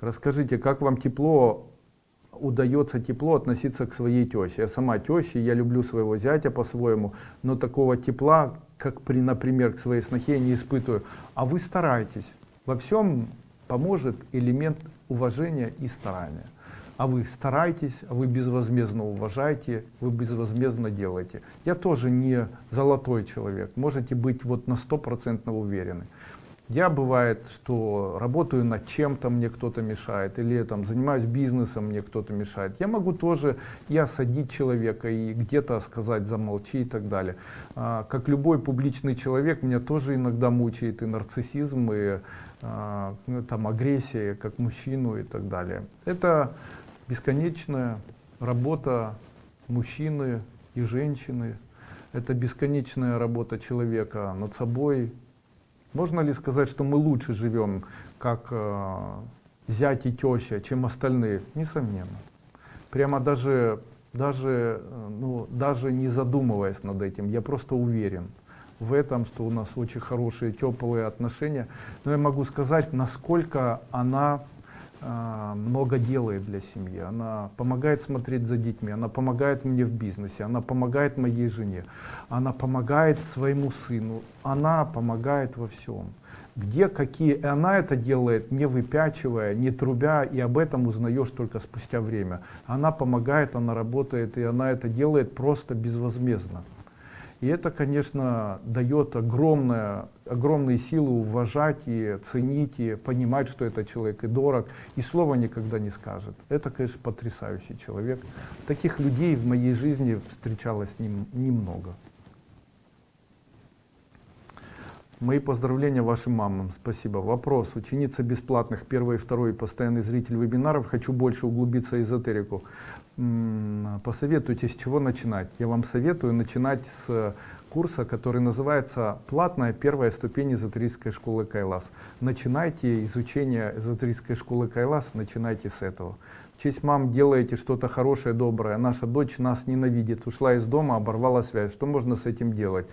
Расскажите, как вам тепло, удается тепло относиться к своей теще? Я сама теща, я люблю своего зятя по-своему, но такого тепла, как при, например, к своей снохе, я не испытываю. А вы стараетесь. Во всем поможет элемент уважения и старания. А вы стараетесь, а вы безвозмездно уважаете, вы безвозмездно делаете. Я тоже не золотой человек, можете быть вот на стопроцентно уверены. Я бывает, что работаю над чем-то, мне кто-то мешает, или там занимаюсь бизнесом, мне кто-то мешает. Я могу тоже и осадить человека, и где-то сказать замолчи и так далее. А, как любой публичный человек, меня тоже иногда мучает и нарциссизм, и а, ну, там агрессия, как мужчину и так далее. Это бесконечная работа мужчины и женщины. Это бесконечная работа человека над собой, можно ли сказать, что мы лучше живем, как э, зять и теща, чем остальные? Несомненно. Прямо даже, даже, э, ну, даже не задумываясь над этим, я просто уверен в этом, что у нас очень хорошие, теплые отношения. Но я могу сказать, насколько она много делает для семьи. Она помогает смотреть за детьми, она помогает мне в бизнесе, она помогает моей жене, она помогает своему сыну, она помогает во всем. Где какие, и она это делает не выпячивая, не трубя, и об этом узнаешь только спустя время. Она помогает, она работает, и она это делает просто безвозмездно. И это, конечно, дает огромное, огромные силы уважать и ценить, и понимать, что этот человек и дорог, и слова никогда не скажет. Это, конечно, потрясающий человек. Таких людей в моей жизни встречалось нем, немного. Мои поздравления вашим мамам. Спасибо. Вопрос. Ученица бесплатных, первый и второй, постоянный зритель вебинаров. Хочу больше углубиться в эзотерику посоветуйте, с чего начинать. Я вам советую начинать с курса, который называется «Платная первая ступень эзотерической школы Кайлас». Начинайте изучение эзотерической школы Кайлас, начинайте с этого. Честь мам делаете что-то хорошее, доброе. Наша дочь нас ненавидит, ушла из дома, оборвала связь. Что можно с этим делать?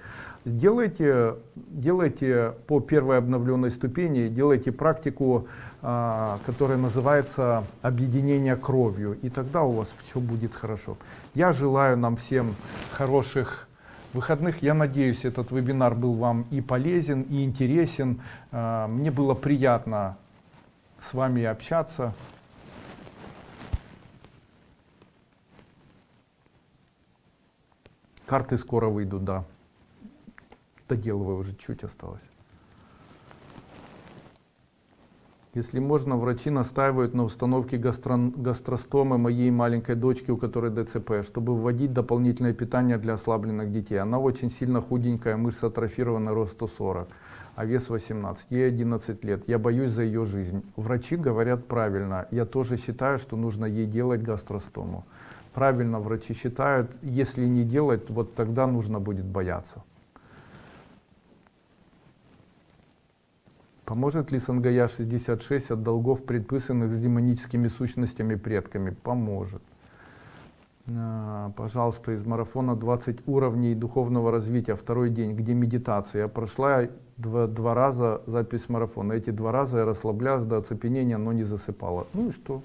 Делайте, делайте по первой обновленной ступени, делайте практику а, которая называется «Объединение кровью», и тогда у вас все будет хорошо. Я желаю нам всем хороших выходных. Я надеюсь, этот вебинар был вам и полезен, и интересен. А, мне было приятно с вами общаться. Карты скоро выйдут, да. Доделываю уже чуть осталось. Если можно, врачи настаивают на установке гастро гастростомы моей маленькой дочки, у которой ДЦП, чтобы вводить дополнительное питание для ослабленных детей. Она очень сильно худенькая, мышца атрофирована, рост 140, а вес 18. Ей 11 лет. Я боюсь за ее жизнь. Врачи говорят правильно. Я тоже считаю, что нужно ей делать гастростому. Правильно врачи считают, если не делать, вот тогда нужно будет бояться. Поможет ли Сангая 66 от долгов, предписанных с демоническими сущностями предками? Поможет. А, пожалуйста, из марафона 20 уровней духовного развития, второй день, где медитация. Я прошла два, два раза запись марафона. Эти два раза я расслаблялась до оцепенения, но не засыпала. Ну и что?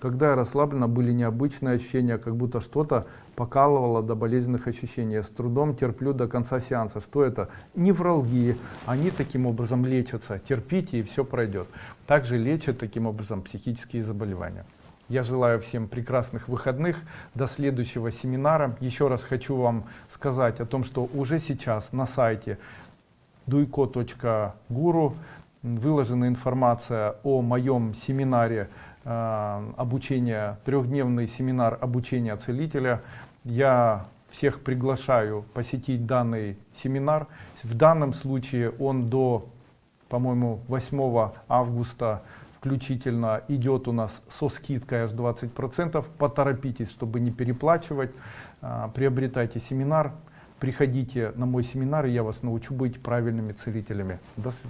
Когда я расслаблена, были необычные ощущения, как будто что-то покалывало до болезненных ощущений. Я с трудом терплю до конца сеанса. Что это? Невралгии. Они таким образом лечатся. Терпите, и все пройдет. Также лечат таким образом психические заболевания. Я желаю всем прекрасных выходных. До следующего семинара. Еще раз хочу вам сказать о том, что уже сейчас на сайте duiko.guru выложена информация о моем семинаре Э, обучения, трехдневный семинар обучения целителя. Я всех приглашаю посетить данный семинар. В данном случае он до, по-моему, 8 августа включительно идет у нас со скидкой аж 20%. Поторопитесь, чтобы не переплачивать. Э, приобретайте семинар, приходите на мой семинар, и я вас научу быть правильными целителями. До свидания.